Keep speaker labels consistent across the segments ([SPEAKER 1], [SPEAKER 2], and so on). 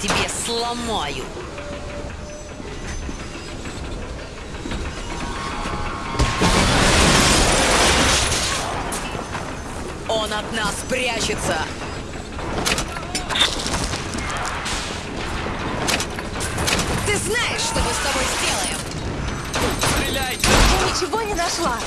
[SPEAKER 1] тебе сломаю. Он от нас прячется. Ты знаешь, что мы с тобой сделаем?
[SPEAKER 2] Стреляйте!
[SPEAKER 3] Я ничего не нашла.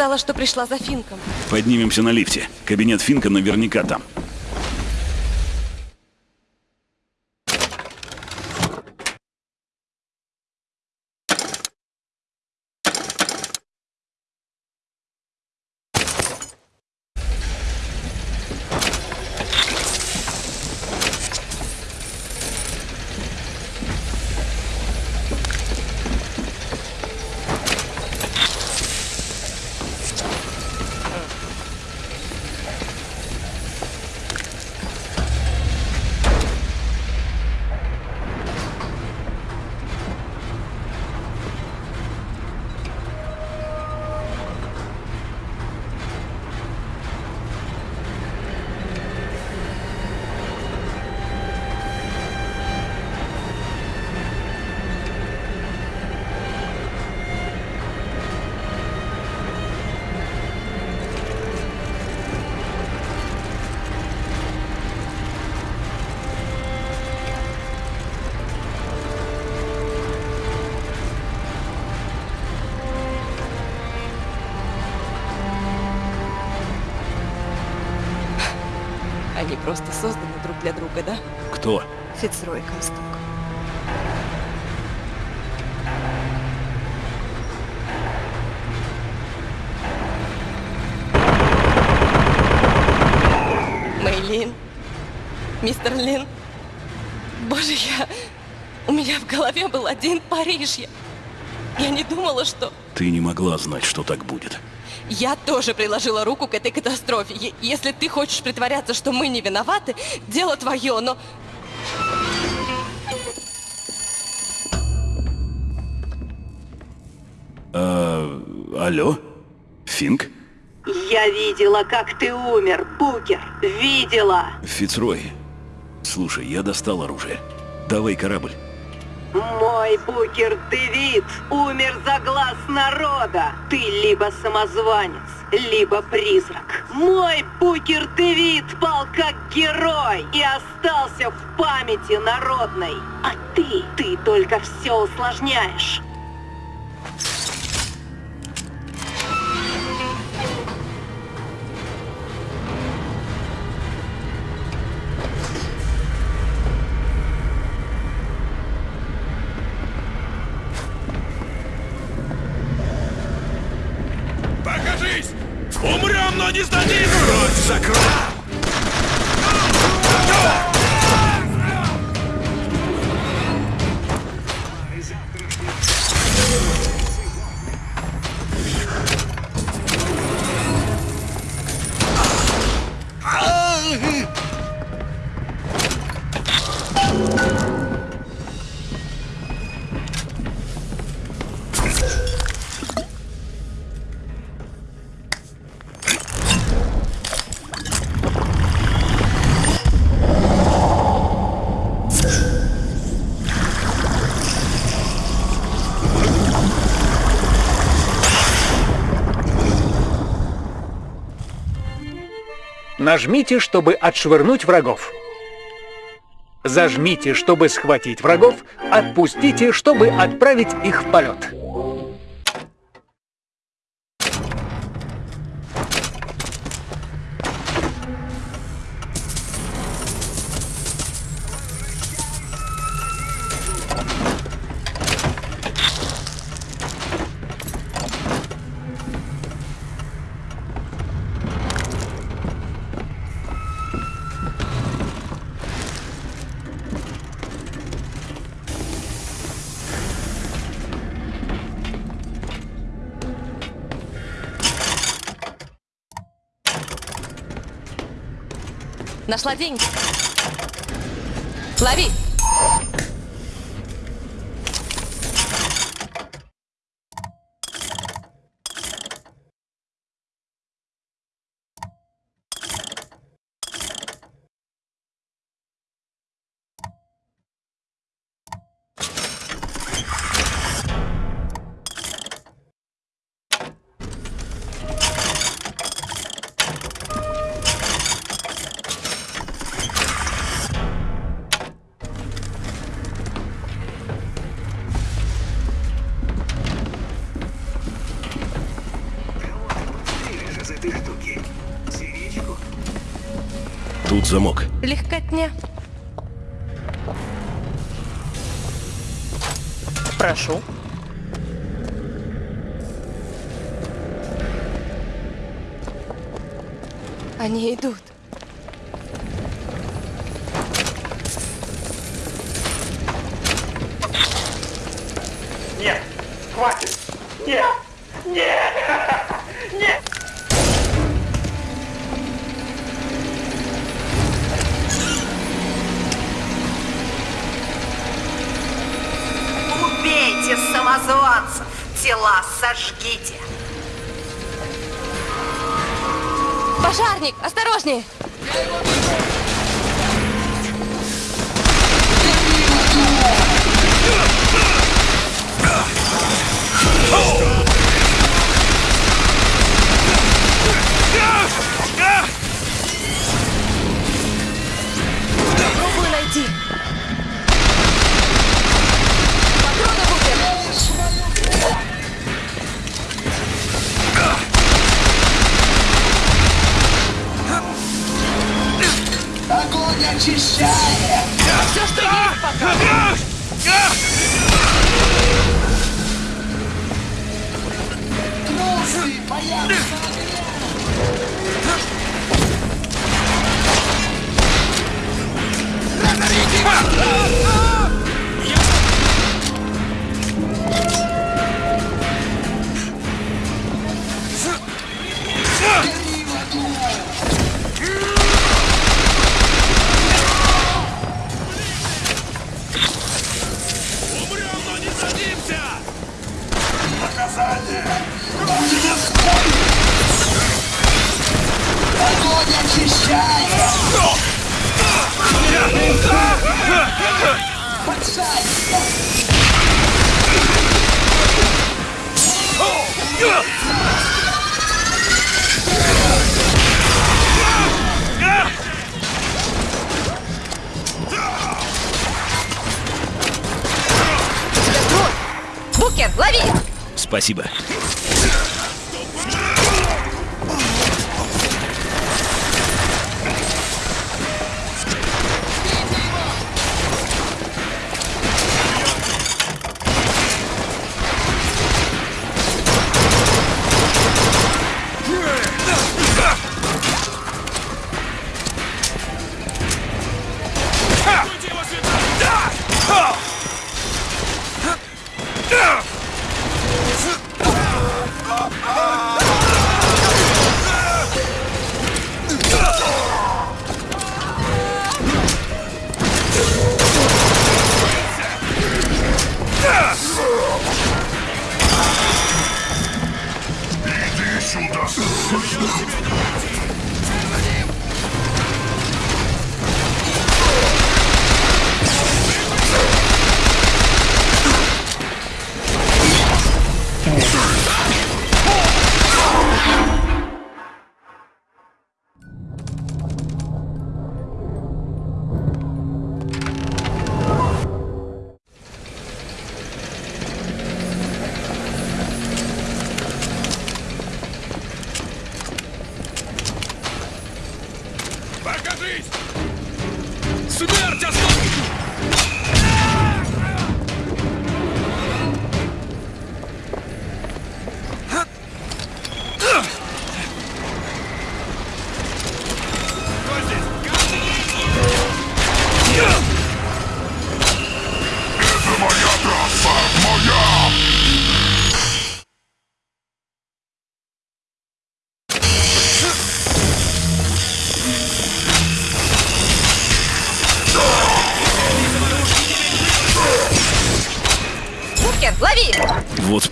[SPEAKER 3] Сказала, что пришла за Финком.
[SPEAKER 4] Поднимемся на лифте. Кабинет Финка наверняка там.
[SPEAKER 3] Просто созданы друг для друга, да?
[SPEAKER 4] Кто?
[SPEAKER 3] Фицрой Комсток. Мэйлин. Мистер Лин. Боже, я... У меня в голове был один Париж. Я, я не думала, что...
[SPEAKER 4] Ты не могла знать, что так будет.
[SPEAKER 3] Я тоже приложила руку к этой катастрофе. Е- если ты хочешь притворяться, что мы не виноваты, дело твое, но...
[SPEAKER 4] А, алло? Финк?
[SPEAKER 5] Я видела, как ты умер, Букер. Видела.
[SPEAKER 4] Фицрой. Слушай, я достал оружие. Давай корабль.
[SPEAKER 5] Мой Букер Дэвид умер за глаз народа. Ты либо самозванец, либо призрак. Мой Букер Дэвид пал как герой и остался в памяти народной. А ты, ты только все усложняешь.
[SPEAKER 6] Нажмите, чтобы отшвырнуть врагов. Зажмите, чтобы схватить врагов. Отпустите, чтобы отправить их в полет.
[SPEAKER 7] Нашла деньги. Лови!
[SPEAKER 2] Замок.
[SPEAKER 7] Легкотня.
[SPEAKER 8] Прошу.
[SPEAKER 7] Они идут.
[SPEAKER 9] Убейте самозванцев! Тела сожгите!
[SPEAKER 7] Пожарник, осторожнее! Попробую
[SPEAKER 3] Огонь очищает!
[SPEAKER 7] Букер, лови!
[SPEAKER 2] Спасибо.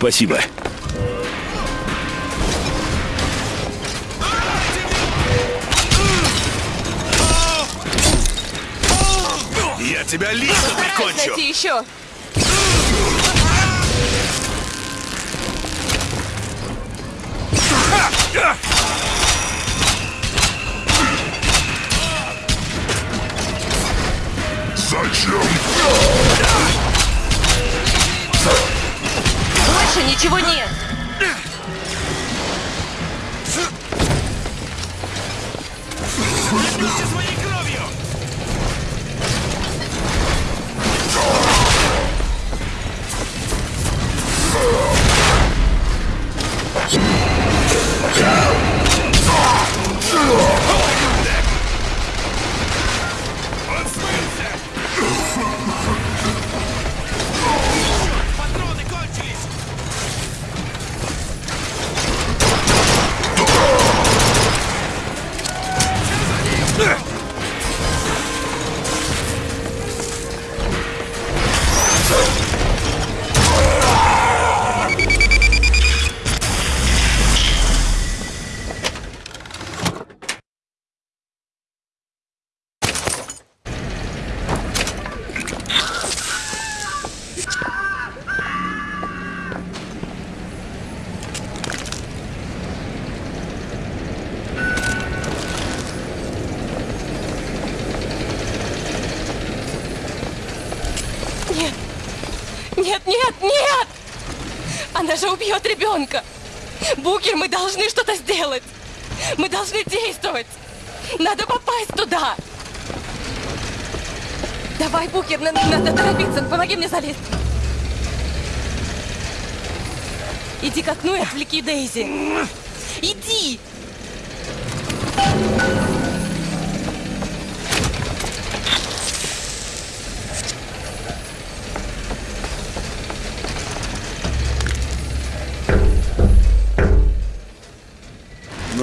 [SPEAKER 4] Спасибо.
[SPEAKER 2] Я тебя лично прикончу!
[SPEAKER 3] еще. Нет. Нет, нет, нет! Она же убьет ребенка. Букер, мы должны что-то сделать. Мы должны действовать. Надо попасть туда. Давай, Букер, на- надо торопиться. Помоги мне залезть. Иди к окну и отвлеки Дейзи. Иди!
[SPEAKER 4] Ну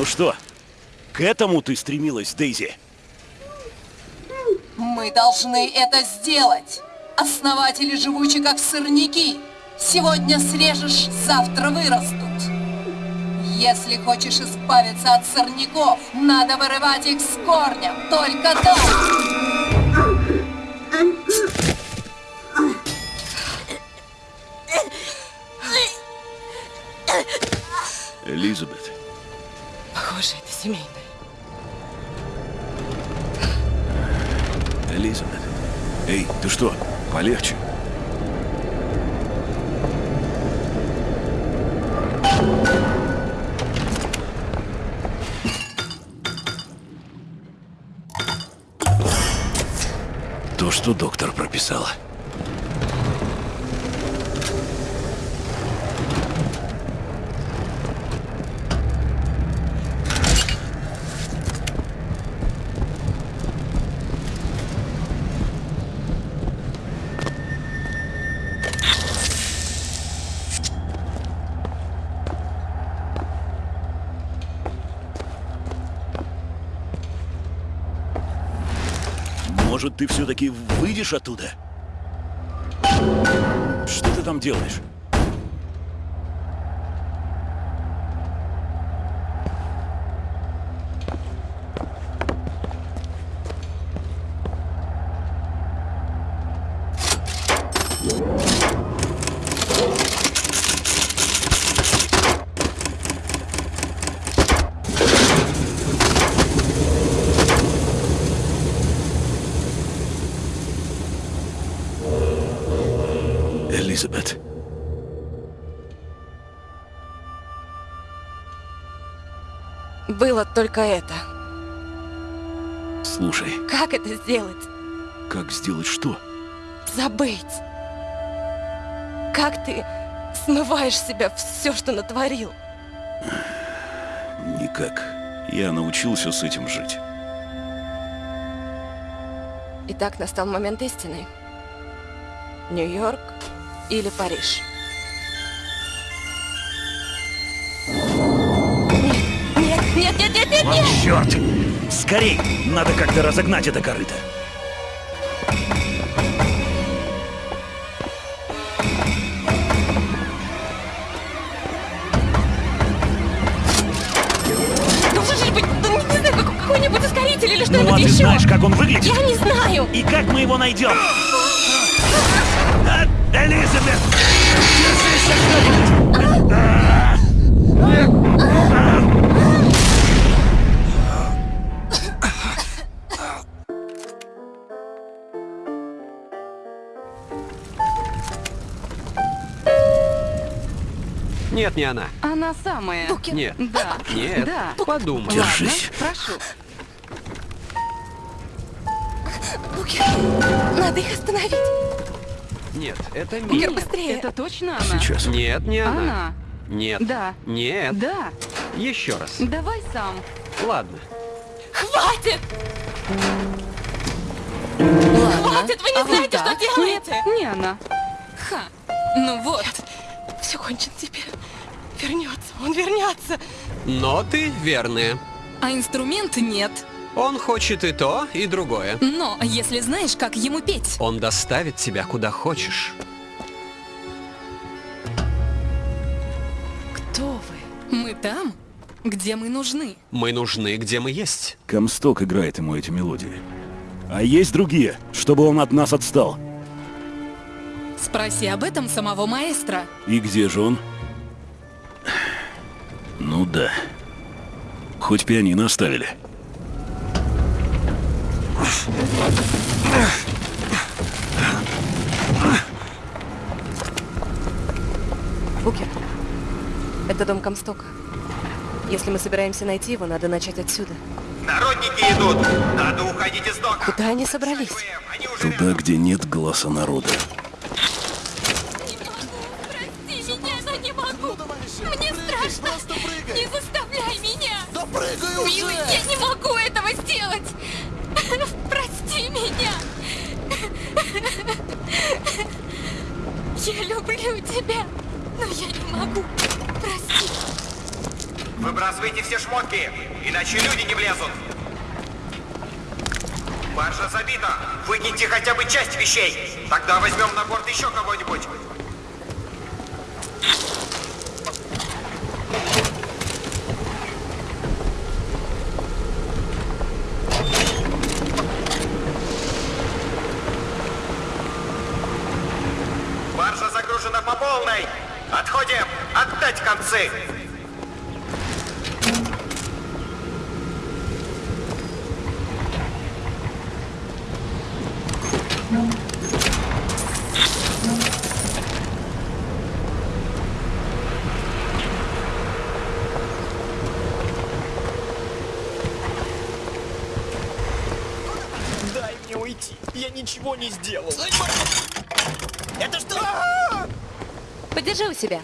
[SPEAKER 4] что, к этому ты стремилась, Дейзи?
[SPEAKER 10] Мы должны это сделать. Основатели живучи как сорняки. Сегодня срежешь, завтра вырастут. Если хочешь избавиться от сорняков, надо вырывать их с корнем. Только так.
[SPEAKER 4] Элизабет,
[SPEAKER 3] Похоже, это семейное.
[SPEAKER 4] Элизабет. Эй, ты что, полегче? То, что доктор прописала. Может, ты все-таки выйдешь оттуда? Что ты там делаешь?
[SPEAKER 3] Только это.
[SPEAKER 4] Слушай,
[SPEAKER 3] Как это сделать?
[SPEAKER 4] как сделать что?
[SPEAKER 3] Забыть. Как ты смываешь себя все, что натворил?
[SPEAKER 4] Никак. Я научился с этим жить.
[SPEAKER 3] Итак, настал момент истины. Нью-Йорк или Париж? Нет, нет, нет!
[SPEAKER 4] Черт! Скорей! Надо как-то разогнать это корыто.
[SPEAKER 3] что-нибудь
[SPEAKER 4] ну, а ты знаешь, как он выглядит?
[SPEAKER 3] Я не знаю.
[SPEAKER 4] И как мы его найдем? а, Элизабет! Держись что-нибудь!
[SPEAKER 11] Нет, не она.
[SPEAKER 12] Она самая.
[SPEAKER 11] Нет.
[SPEAKER 12] Да.
[SPEAKER 11] Нет.
[SPEAKER 12] Да.
[SPEAKER 11] Подумай.
[SPEAKER 4] Держись.
[SPEAKER 12] Ладно, прошу.
[SPEAKER 3] Букер, надо их остановить.
[SPEAKER 11] Нет, это
[SPEAKER 3] Букер,
[SPEAKER 11] Мия.
[SPEAKER 3] быстрее.
[SPEAKER 12] Это точно она.
[SPEAKER 4] Сейчас.
[SPEAKER 11] Нет, не она.
[SPEAKER 12] Она.
[SPEAKER 11] Нет.
[SPEAKER 12] Да.
[SPEAKER 11] Нет.
[SPEAKER 12] Да.
[SPEAKER 11] Еще раз.
[SPEAKER 12] Давай сам.
[SPEAKER 11] Ладно.
[SPEAKER 3] Хватит!
[SPEAKER 12] Ладно.
[SPEAKER 3] Хватит, вы не
[SPEAKER 12] А вот
[SPEAKER 3] знаете,
[SPEAKER 12] так?
[SPEAKER 3] что делаете.
[SPEAKER 12] Нет, не она.
[SPEAKER 3] Ха. Ну вот. Все кончено теперь. Вернется, он вернется.
[SPEAKER 11] Но ты верная.
[SPEAKER 13] А инструмент нет.
[SPEAKER 11] Он хочет и то, и другое.
[SPEAKER 13] Но если знаешь, как ему петь.
[SPEAKER 11] Он доставит тебя куда хочешь.
[SPEAKER 13] Кто вы? Мы там, где мы нужны.
[SPEAKER 11] Мы нужны, где мы есть.
[SPEAKER 4] Комсток играет ему эти мелодии. А есть другие, чтобы он от нас отстал.
[SPEAKER 13] Спроси об этом самого маэстро.
[SPEAKER 4] И где же он? Ну да. Хоть пианино оставили.
[SPEAKER 3] Букер, это дом Комстока. Если мы собираемся найти его, надо начать отсюда.
[SPEAKER 14] Народники идут! Надо уходить из дока!
[SPEAKER 3] Куда они собрались?
[SPEAKER 4] Туда, где нет голоса народа.
[SPEAKER 3] Я люблю тебя, но я не могу. Прости.
[SPEAKER 14] Выбрасывайте все шмотки, иначе люди не влезут. Баржа забита. Выкиньте хотя бы часть вещей. Тогда возьмем на борт еще кого-нибудь. Концы.
[SPEAKER 15] Дай мне уйти. Я ничего не сделал. Это что?
[SPEAKER 3] Подержи у себя.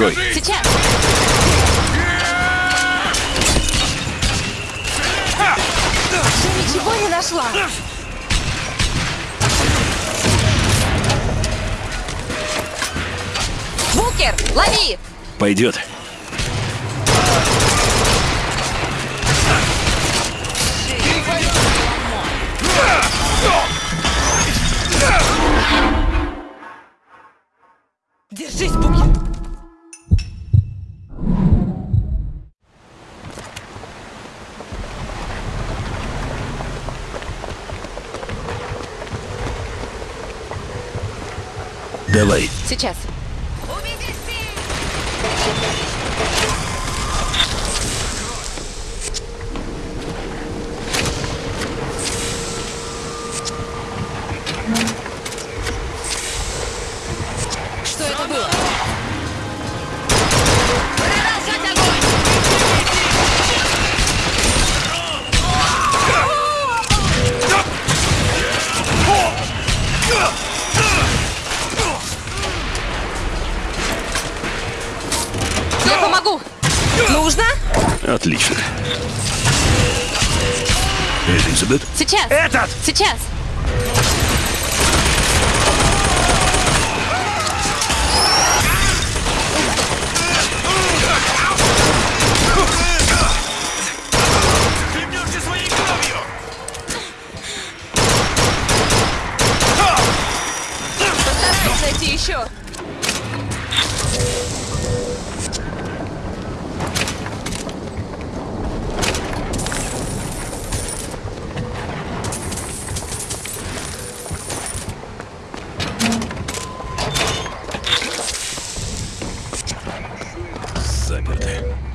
[SPEAKER 4] Открой.
[SPEAKER 3] Сейчас. Ты ничего не нашла? Букер, лови!
[SPEAKER 4] Пойдет. Давай.
[SPEAKER 3] Сейчас.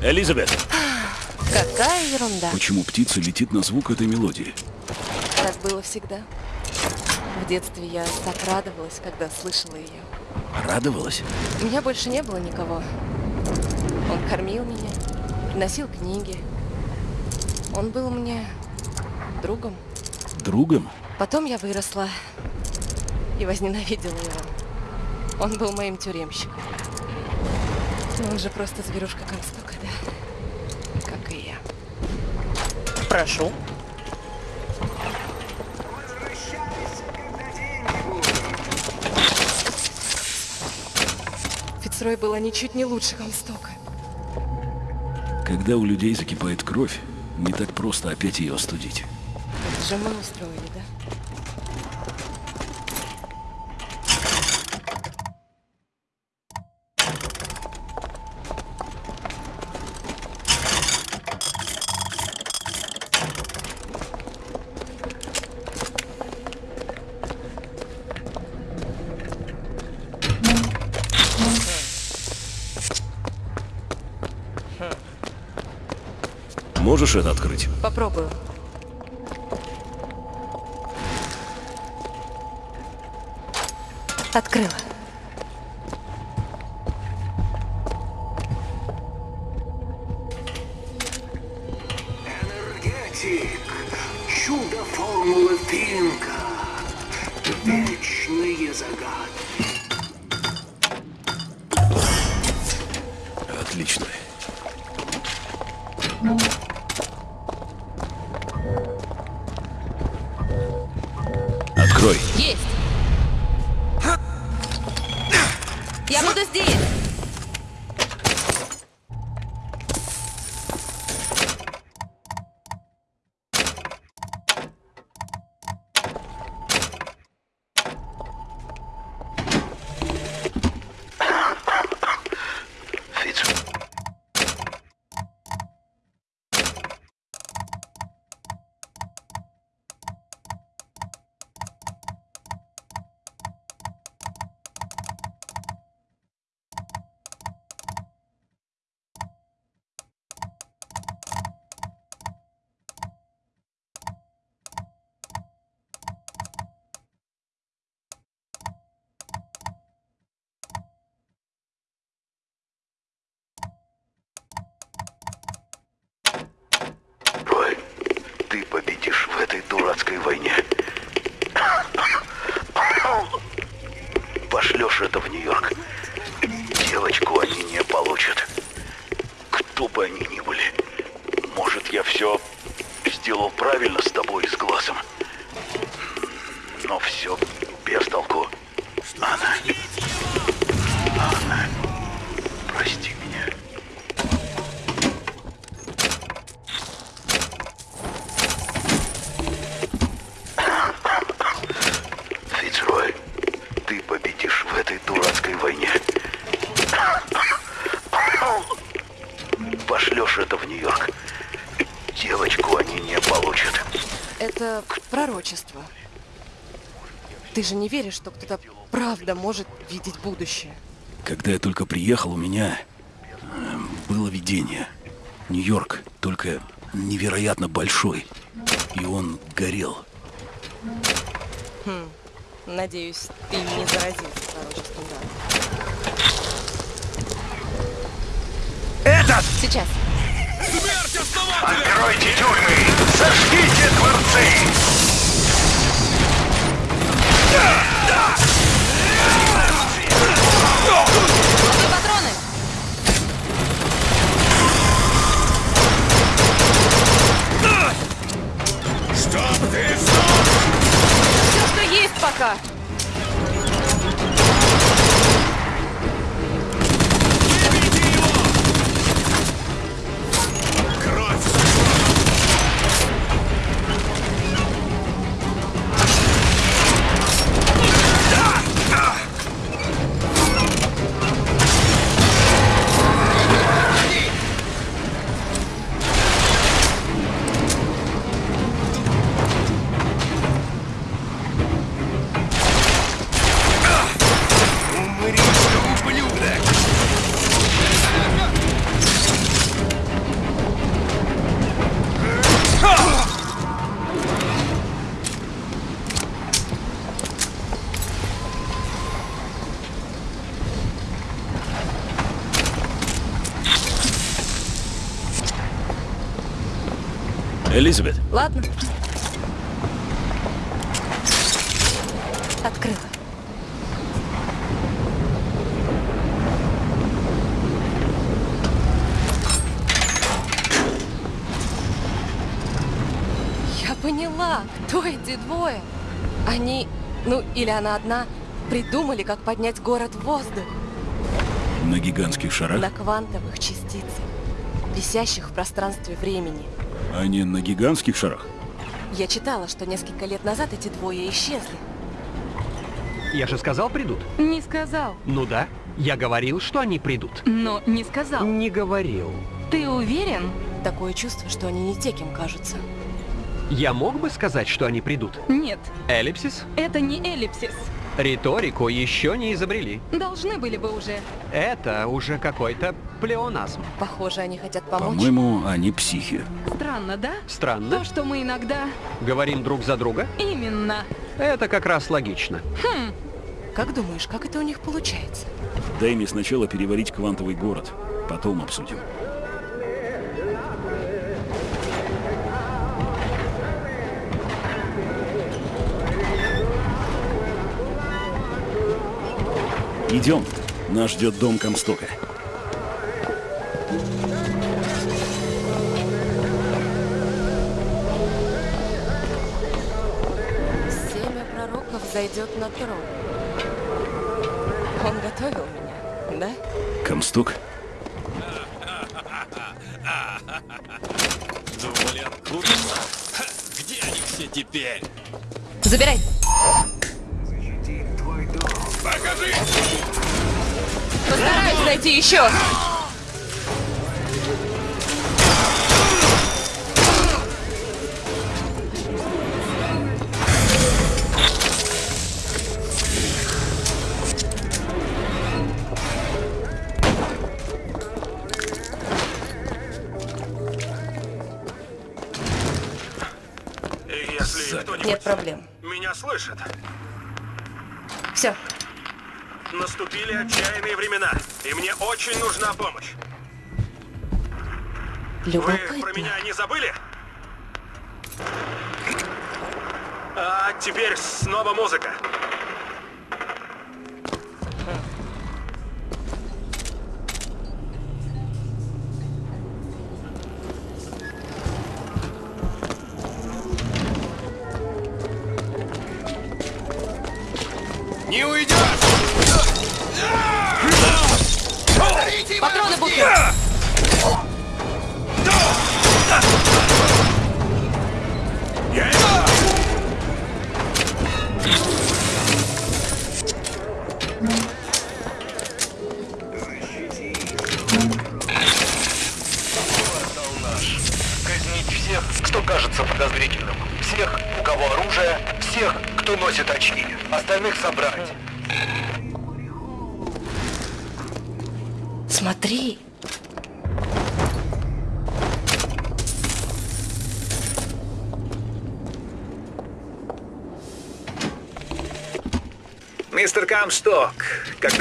[SPEAKER 4] Элизабет!
[SPEAKER 3] Какая ерунда.
[SPEAKER 4] Почему птица летит на звук этой мелодии?
[SPEAKER 3] Так было всегда. В детстве я так радовалась, когда слышала ее.
[SPEAKER 4] Радовалась?
[SPEAKER 3] У меня больше не было никого. Он кормил меня, приносил книги. Он был мне другом.
[SPEAKER 4] Другом?
[SPEAKER 3] Потом я выросла и возненавидела его. Он был моим тюремщиком. Он же просто зверушка Комстока, да? Как и я.
[SPEAKER 1] Прошу.
[SPEAKER 3] Фицрой была ничуть не лучше Комстока.
[SPEAKER 4] Когда у людей закипает кровь, не так просто опять ее остудить.
[SPEAKER 3] Это же мы устроили, да?
[SPEAKER 4] Можешь это открыть?
[SPEAKER 3] Попробую. Открыла.
[SPEAKER 16] Ты победишь в этой дурацкой войне. Пошлешь это в Нью-Йорк. Девочку они не получат. Кто бы они ни были. Может, я все сделал правильно с тобой и с глазом. Но все без толку. Анна. Анна. Прости
[SPEAKER 3] пророчество. Ты же не веришь, что кто-то правда может видеть будущее?
[SPEAKER 4] Когда я только приехал, у меня эм, было видение. Нью-Йорк, только невероятно большой. И он горел.
[SPEAKER 3] Хм, надеюсь, ты не заразился пророчеством да?
[SPEAKER 6] Этот!
[SPEAKER 3] Сейчас.
[SPEAKER 16] Откройте тюрьмы! Зажгите дворцы!
[SPEAKER 3] Поняла, кто эти двое. Они, ну или она одна, придумали, как поднять город в воздух
[SPEAKER 4] на гигантских шарах,
[SPEAKER 3] на квантовых частицах, висящих в пространстве времени.
[SPEAKER 4] а не на гигантских шарах.
[SPEAKER 3] Я читала, что несколько лет назад эти двое исчезли.
[SPEAKER 11] Я же сказал, придут.
[SPEAKER 13] Не сказал.
[SPEAKER 11] Ну да. Я говорил, что они придут.
[SPEAKER 13] Но не сказал.
[SPEAKER 11] Не говорил.
[SPEAKER 13] Ты уверен?
[SPEAKER 3] Такое чувство, что они не те, кем кажутся.
[SPEAKER 11] Я мог бы сказать, что они придут?
[SPEAKER 13] Нет,
[SPEAKER 11] Эллипсис?
[SPEAKER 13] это не эллипсис.
[SPEAKER 11] Риторику еще не изобрели.
[SPEAKER 13] Должны были бы уже.
[SPEAKER 11] Это уже какой-то плеоназм.
[SPEAKER 3] Похоже, они хотят помочь.
[SPEAKER 4] По-моему, они психи.
[SPEAKER 13] Странно, да?
[SPEAKER 11] Странно.
[SPEAKER 13] То, что мы иногда...
[SPEAKER 11] Говорим друг за друга?
[SPEAKER 13] Именно.
[SPEAKER 11] Это как раз логично.
[SPEAKER 13] Хм,
[SPEAKER 3] Как думаешь, как это у них получается?
[SPEAKER 4] Дай мне сначала переварить квантовый город, потом обсудим. Идем. Нас ждет дом Комстока.
[SPEAKER 3] Семя пророков зайдет на трон. Он готовил меня, да?
[SPEAKER 4] Комсток?
[SPEAKER 2] Думали? Ха, Где они все теперь?
[SPEAKER 3] Забирай!
[SPEAKER 2] Покажи!
[SPEAKER 3] Постараюсь найти еще!
[SPEAKER 16] И мне очень нужна помощь. Вы про
[SPEAKER 3] любопытно.
[SPEAKER 16] меня не забыли? А теперь снова музыка.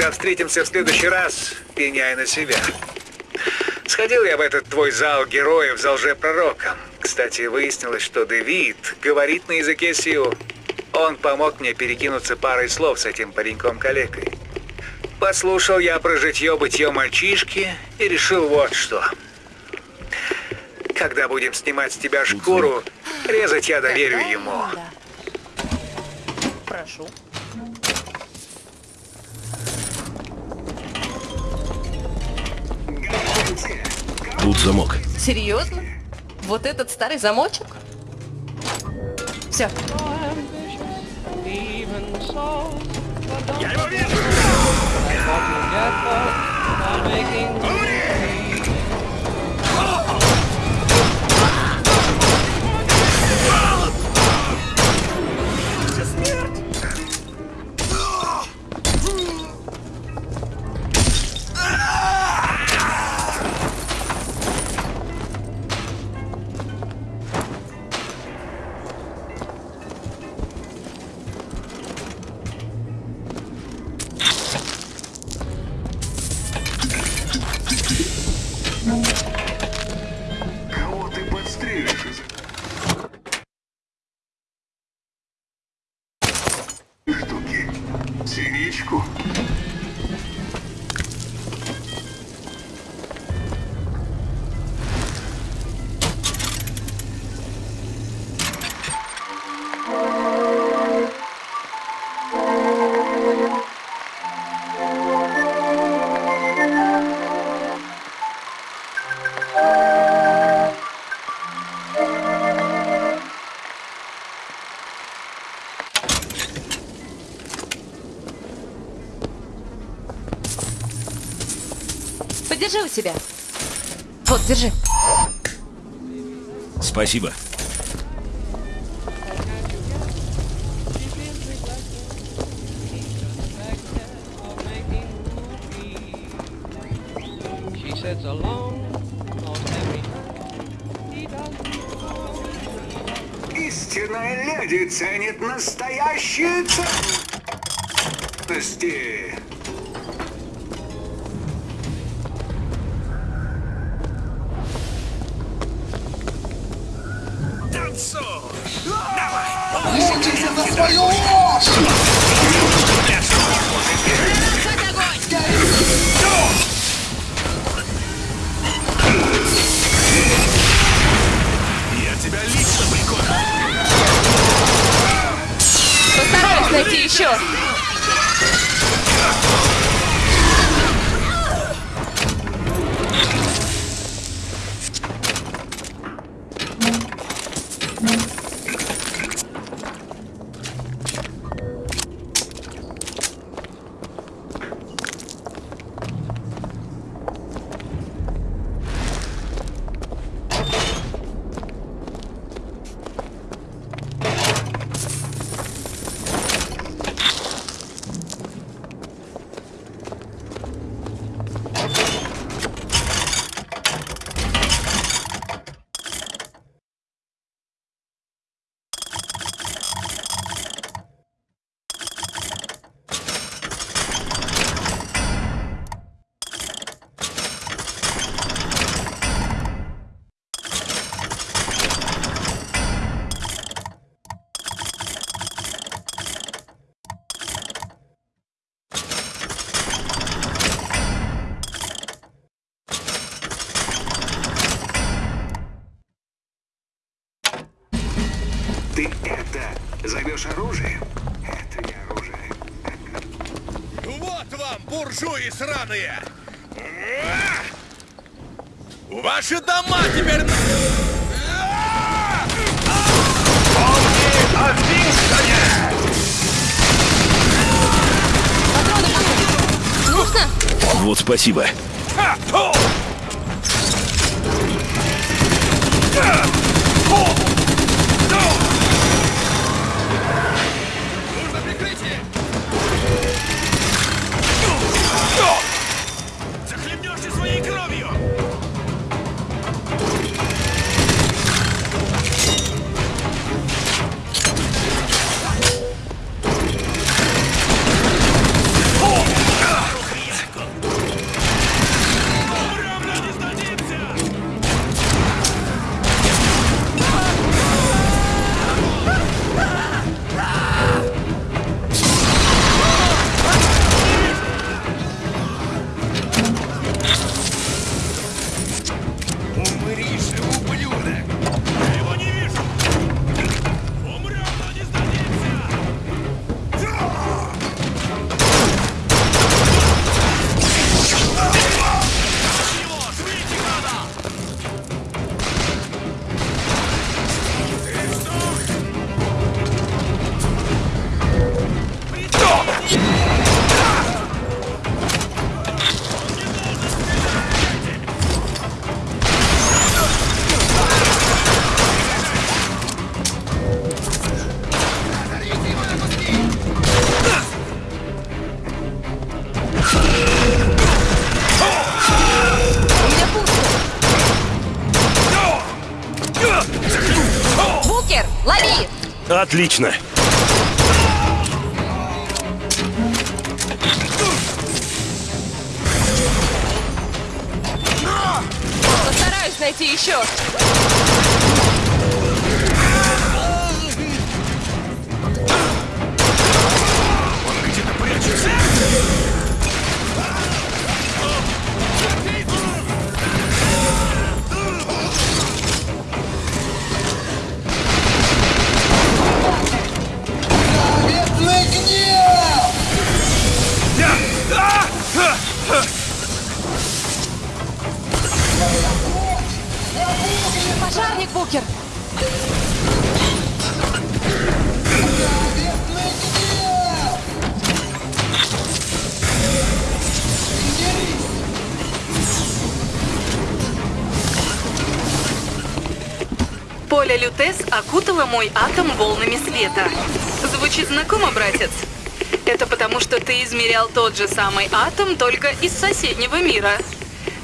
[SPEAKER 8] Когда встретимся в следующий раз, пеняй на себя. Сходил я в этот твой зал героев за лжепророком. Кстати, выяснилось, что Дэвид говорит на языке Сиу. Он помог мне перекинуться парой слов с этим пареньком-калекой. Послушал я про житье-бытье мальчишки и решил вот что. Когда будем снимать с тебя шкуру, резать я доверю ему.
[SPEAKER 3] Прошу.
[SPEAKER 4] Тут замок.
[SPEAKER 3] Серьезно? Вот этот старый замочек? Все.
[SPEAKER 2] Я его вижу!
[SPEAKER 3] Подержи у себя. Вот, держи.
[SPEAKER 4] Спасибо.
[SPEAKER 8] Истинная леди ценит настоящие ценности.
[SPEAKER 2] Shit. Сраные! Ваши дома теперь... на-
[SPEAKER 16] О Винстоне!
[SPEAKER 3] Нужно?
[SPEAKER 4] Вот спасибо. Отлично.
[SPEAKER 3] Постараюсь найти еще.
[SPEAKER 2] Он где-то прячется.
[SPEAKER 3] Пожарник, Букер!
[SPEAKER 13] Поле Лютес окутало мой атом волнами света. Звучит знакомо, братец? Это потому, что ты измерял тот же самый атом, только из соседнего мира.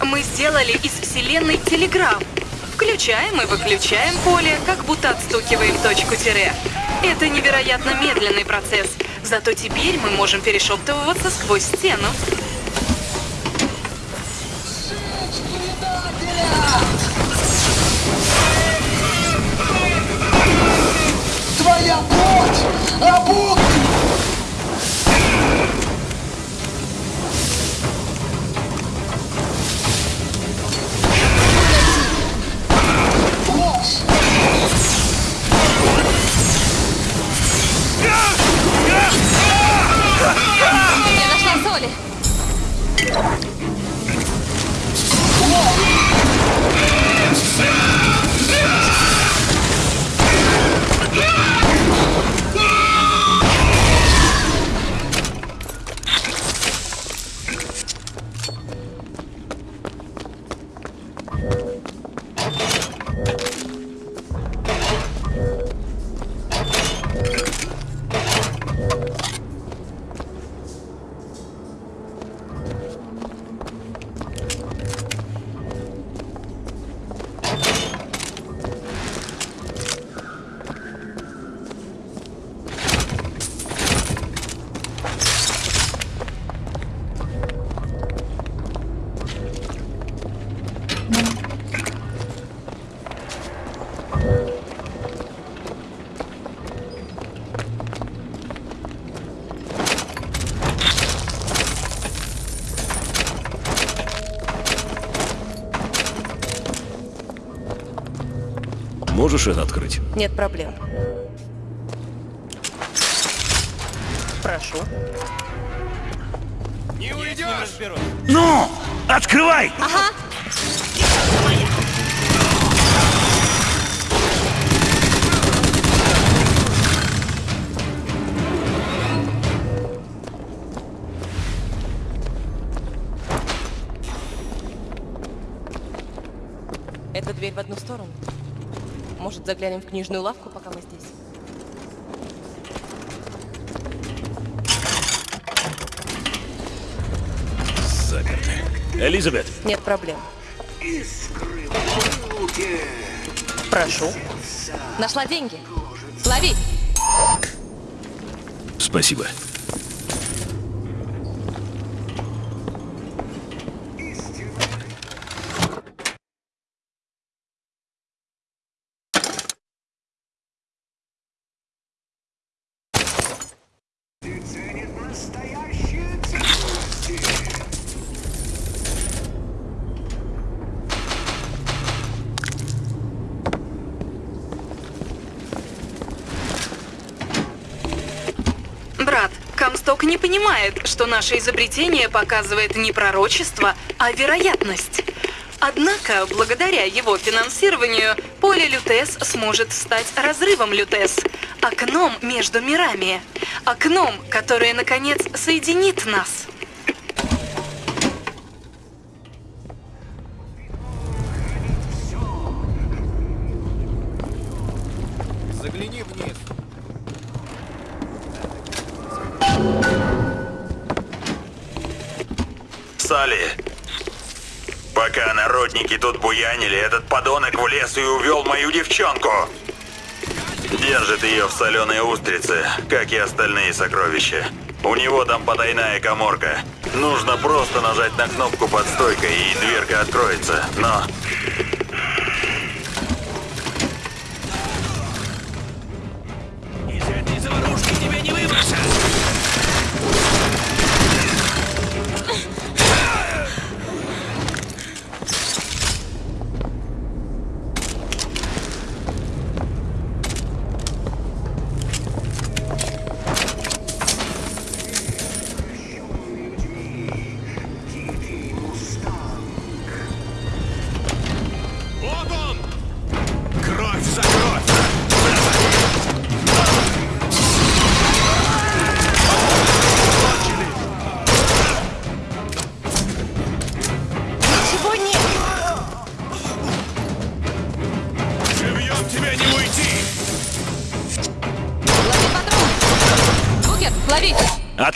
[SPEAKER 13] Мы сделали из Вселенной телеграф. Включаем и выключаем поле, как будто отстукиваем точку тире. Это невероятно медленный процесс. Зато теперь мы можем перешептываться сквозь стену.
[SPEAKER 7] Твоя плоть! Обук!
[SPEAKER 4] Можешь это открыть?
[SPEAKER 3] Нет проблем. Прошу.
[SPEAKER 2] Не уйдешь!
[SPEAKER 4] Ну, открывай!
[SPEAKER 3] Ага. Может, заглянем в книжную лавку, пока мы здесь?
[SPEAKER 4] Заперто. Элизабет,
[SPEAKER 3] Нет проблем. Прошу. Нашла деньги. Лови.
[SPEAKER 4] спасибо.
[SPEAKER 13] Не понимает, что наше изобретение показывает не пророчество, а вероятность. Однако, благодаря его финансированию, поле Лютес сможет стать разрывом Лютес, окном между мирами, окном, которое, наконец, соединит нас.
[SPEAKER 14] Пока народники тут буянили, этот подонок влез и увел мою девчонку.
[SPEAKER 17] Держит ее в соленой устрице, как и остальные сокровища. У него там потайная коморка. Нужно просто нажать на кнопку под стойкой, и дверка откроется. Но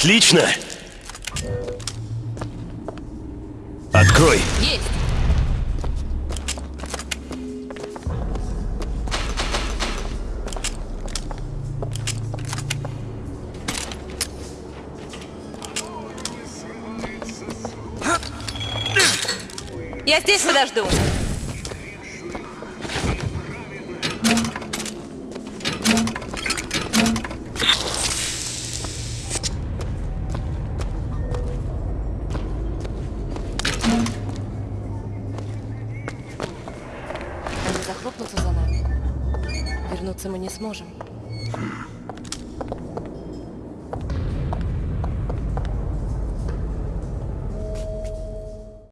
[SPEAKER 4] Отлично! Открой!
[SPEAKER 3] Есть! Я здесь подожду.